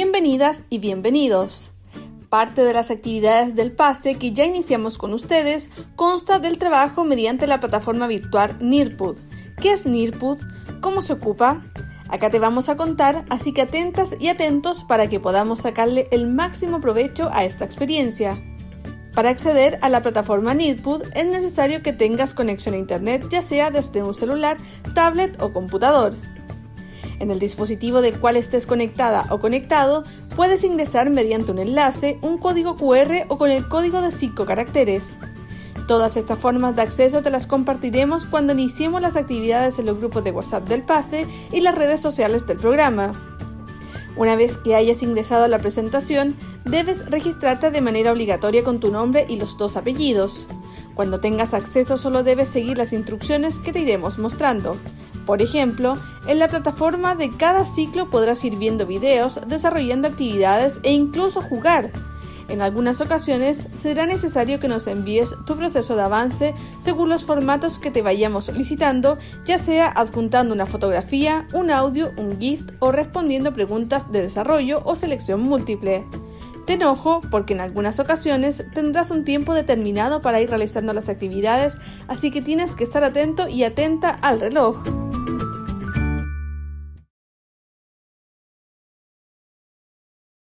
Bienvenidas y bienvenidos. Parte de las actividades del PASE que ya iniciamos con ustedes consta del trabajo mediante la plataforma virtual NIRPUD. ¿Qué es NIRPUD? ¿Cómo se ocupa? Acá te vamos a contar, así que atentas y atentos para que podamos sacarle el máximo provecho a esta experiencia. Para acceder a la plataforma NIRPUD es necesario que tengas conexión a Internet ya sea desde un celular, tablet o computador. En el dispositivo del cual estés conectada o conectado, puedes ingresar mediante un enlace, un código QR o con el código de 5 caracteres. Todas estas formas de acceso te las compartiremos cuando iniciemos las actividades en los grupos de WhatsApp del PASE y las redes sociales del programa. Una vez que hayas ingresado a la presentación, debes registrarte de manera obligatoria con tu nombre y los dos apellidos. Cuando tengas acceso solo debes seguir las instrucciones que te iremos mostrando. Por ejemplo, en la plataforma de cada ciclo podrás ir viendo videos, desarrollando actividades e incluso jugar. En algunas ocasiones será necesario que nos envíes tu proceso de avance según los formatos que te vayamos solicitando, ya sea adjuntando una fotografía, un audio, un GIF o respondiendo preguntas de desarrollo o selección múltiple. Te enojo porque en algunas ocasiones tendrás un tiempo determinado para ir realizando las actividades, así que tienes que estar atento y atenta al reloj.